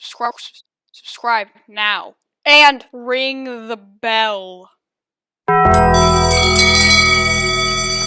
subscribe, subscribe now, and ring the bell.